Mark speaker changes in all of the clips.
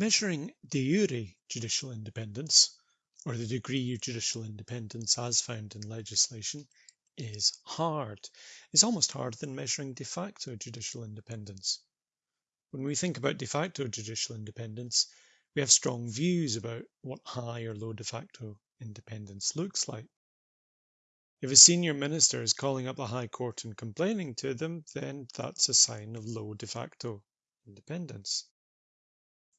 Speaker 1: Measuring de jure judicial independence, or the degree of judicial independence as found in legislation, is hard. It's almost harder than measuring de facto judicial independence. When we think about de facto judicial independence, we have strong views about what high or low de facto independence looks like. If a senior minister is calling up the High Court and complaining to them, then that's a sign of low de facto independence.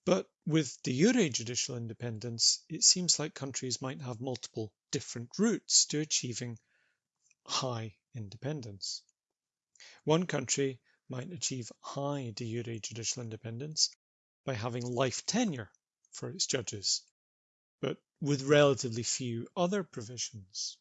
Speaker 1: But with de jure judicial independence, it seems like countries might have multiple different routes to achieving high independence. One country might achieve high de jure judicial independence by having life tenure for its judges, but with relatively few other provisions.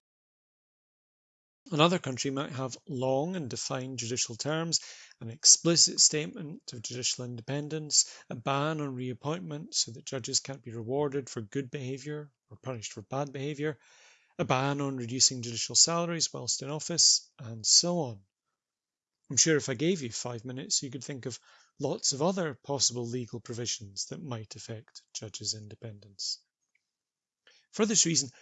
Speaker 1: Another country might have long and defined judicial terms, an explicit statement of judicial independence, a ban on reappointment so that judges can't be rewarded for good behaviour or punished for bad behaviour, a ban on reducing judicial salaries whilst in office, and so on. I'm sure if I gave you five minutes, you could think of lots of other possible legal provisions that might affect judges' independence. For this reason,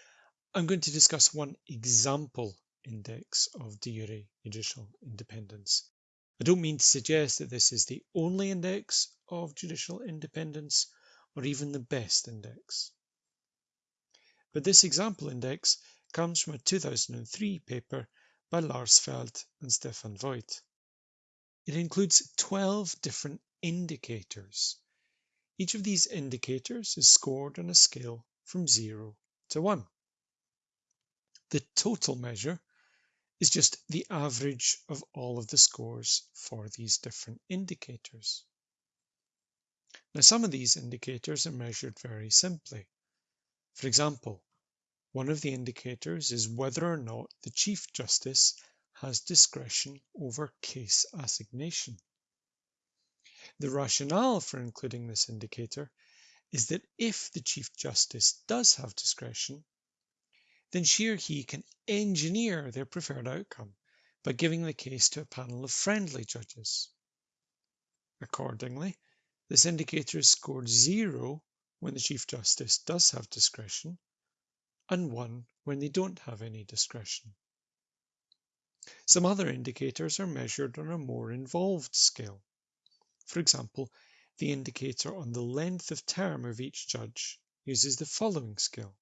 Speaker 1: I'm going to discuss one example index of de jure judicial independence. I don't mean to suggest that this is the only index of judicial independence or even the best index. But this example index comes from a 2003 paper by Lars Feld and Stefan Voigt. It includes 12 different indicators. Each of these indicators is scored on a scale from 0 to 1. The total measure is just the average of all of the scores for these different indicators. Now, some of these indicators are measured very simply. For example, one of the indicators is whether or not the Chief Justice has discretion over case assignation. The rationale for including this indicator is that if the Chief Justice does have discretion, then she or he can engineer their preferred outcome by giving the case to a panel of friendly judges. Accordingly, this indicator is scored zero when the Chief Justice does have discretion and one when they don't have any discretion. Some other indicators are measured on a more involved scale. For example, the indicator on the length of term of each judge uses the following scale.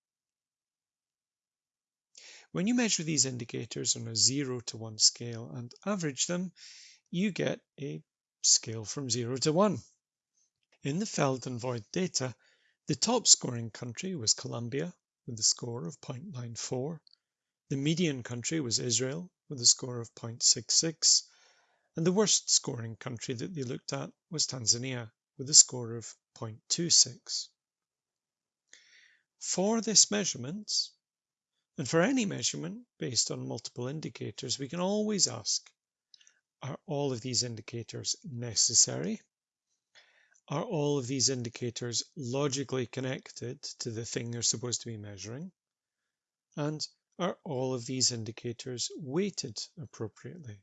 Speaker 1: When you measure these indicators on a 0 to 1 scale and average them, you get a scale from 0 to 1. In the Feld and Voigt data, the top scoring country was Colombia with a score of 0.94. The median country was Israel with a score of 0.66. And the worst scoring country that they looked at was Tanzania with a score of 0.26. For this measurement, and for any measurement based on multiple indicators, we can always ask, are all of these indicators necessary? Are all of these indicators logically connected to the thing they're supposed to be measuring? And are all of these indicators weighted appropriately?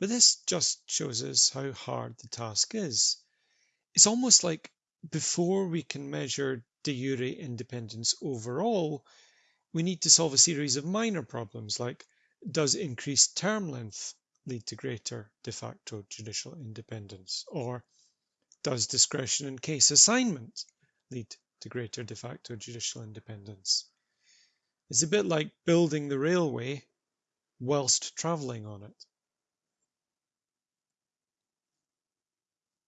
Speaker 1: But this just shows us how hard the task is. It's almost like before we can measure de jure independence overall, we need to solve a series of minor problems like does increased term length lead to greater de facto judicial independence? Or does discretion in case assignment lead to greater de facto judicial independence? It's a bit like building the railway whilst travelling on it.